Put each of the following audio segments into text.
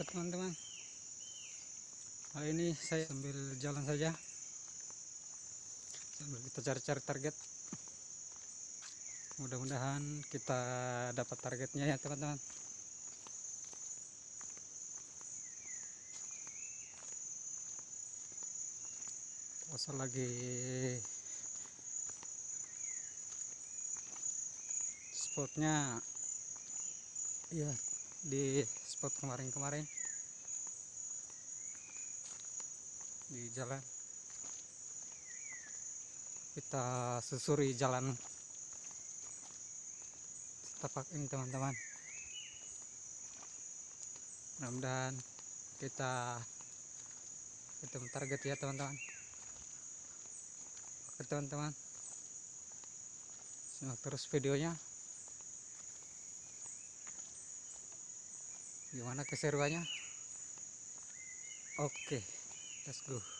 Oke teman-teman. Hari ini saya sambil jalan saja. Sambil kita cari-cari target. Mudah-mudahan kita dapat targetnya ya teman-teman. Puasa lagi spotnya. Ya di spot kemarin-kemarin. Di jalan. Kita susuri jalan. Setapak ini teman-teman. Mudah-mudahan kita ketemu target ya teman-teman. Oke teman-teman. Simak terus videonya gimana keseruannya? Oke let's go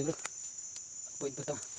dulo. Puwit ba ito?